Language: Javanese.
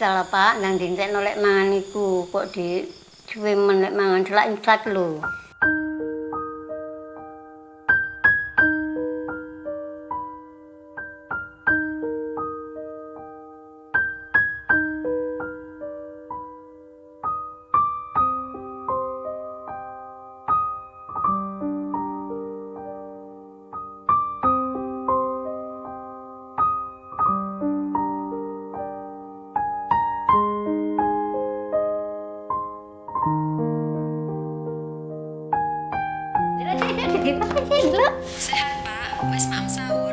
salah Pak nang dintek nolek mangan iku kok di suwe menek mangan celak Kakak Cendlo. Sehat, Pak. Mas maaf sahur.